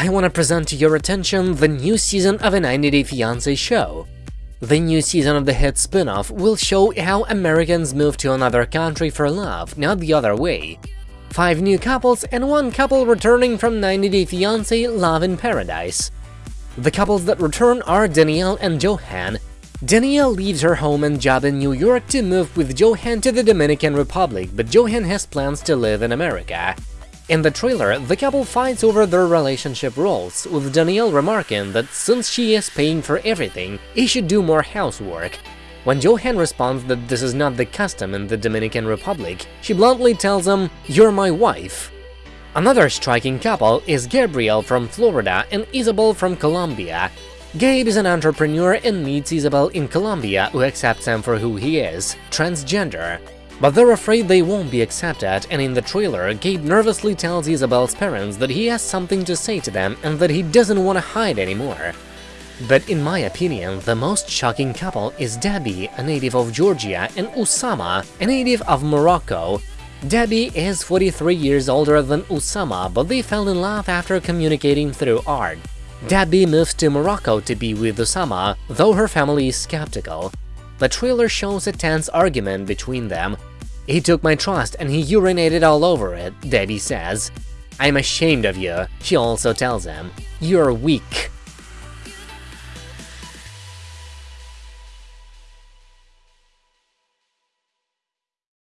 I want to present to your attention the new season of a 90 Day Fiancé show. The new season of the hit spin-off will show how Americans move to another country for love, not the other way. Five new couples and one couple returning from 90 Day Fiancé Love in Paradise. The couples that return are Danielle and Yohan. Danielle leaves her home and job in New York to move with Yohan to the Dominican Republic, but Yohan has plans to live in America. In the trailer, the couple fights over their relationship roles, with Danielle remarking that since she is paying for everything, he should do more housework. When Yohan responds that this is not the custom in the Dominican Republic, she bluntly tells him, you're my wife. Another striking couple is Gabriel from Florida and Isabel from Colombia. Gabe is an entrepreneur and meets Isabel in Colombia who accepts him for who he is, transgender. But they're afraid they won't be accepted, and in the trailer, Gabe nervously tells Isabel's parents that he has something to say to them and that he doesn't want to hide anymore. But in my opinion, the most shocking couple is Debbie, a native of Georgia, and Oussama, a native of Morocco. Debbie is 43 years older than Oussama, but they fell in love after communicating through art. Debbie moves to Morocco to be with Oussama, though her family is skeptical. The trailer shows a tense argument between them. He took my trust and he urinated all over it, Debbie says. I'm ashamed of you, she also tells him. You're weak.